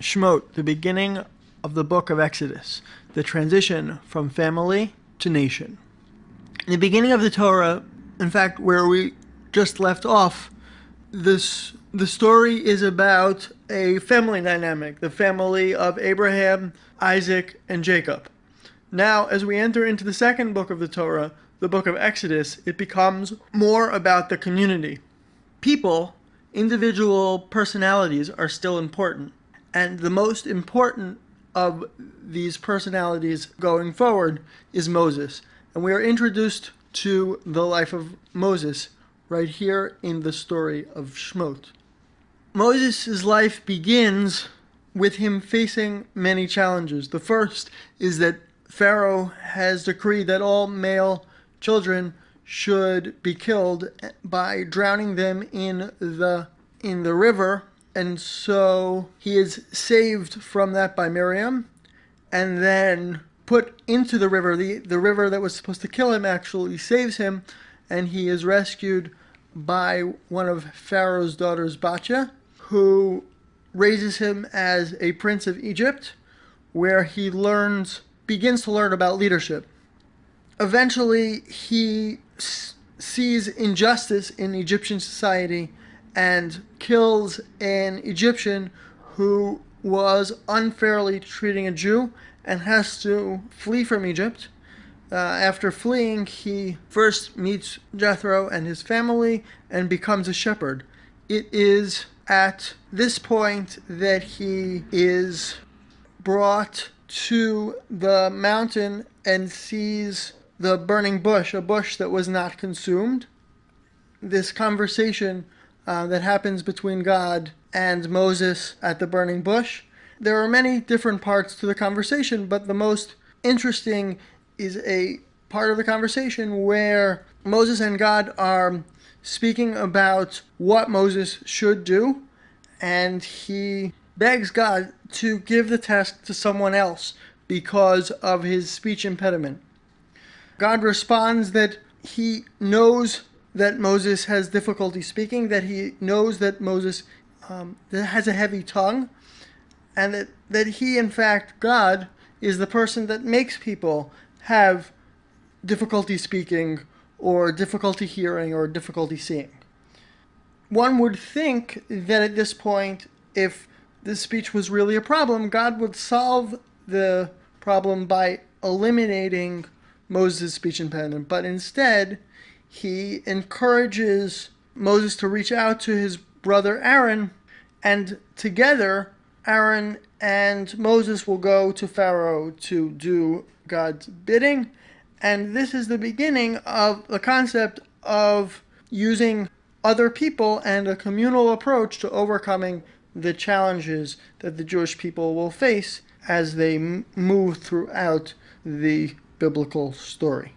Shemot, the beginning of the book of Exodus, the transition from family to nation. In the beginning of the Torah, in fact, where we just left off, this the story is about a family dynamic, the family of Abraham, Isaac, and Jacob. Now, as we enter into the second book of the Torah, the book of Exodus, it becomes more about the community. People, individual personalities are still important. And the most important of these personalities going forward is Moses. And we are introduced to the life of Moses right here in the story of Shmot. Moses' life begins with him facing many challenges. The first is that Pharaoh has decreed that all male children should be killed by drowning them in the in the river and so he is saved from that by Miriam and then put into the river the the river that was supposed to kill him actually saves him and he is rescued by one of Pharaoh's daughters Batya who raises him as a prince of Egypt, where he learns, begins to learn about leadership. Eventually, he sees injustice in Egyptian society and kills an Egyptian who was unfairly treating a Jew and has to flee from Egypt. Uh, after fleeing, he first meets Jethro and his family and becomes a shepherd. It is at this point that he is brought to the mountain and sees the burning bush, a bush that was not consumed. This conversation uh, that happens between God and Moses at the burning bush. There are many different parts to the conversation, but the most interesting is a part of the conversation where Moses and God are speaking about what Moses should do, and he begs God to give the task to someone else because of his speech impediment. God responds that he knows that Moses has difficulty speaking, that he knows that Moses um, has a heavy tongue, and that, that he, in fact, God, is the person that makes people have difficulty speaking or difficulty hearing or difficulty seeing. One would think that at this point, if this speech was really a problem, God would solve the problem by eliminating Moses' speech impediment. But instead, he encourages Moses to reach out to his brother Aaron, and together, Aaron and Moses will go to Pharaoh to do God's bidding and this is the beginning of the concept of using other people and a communal approach to overcoming the challenges that the Jewish people will face as they move throughout the biblical story.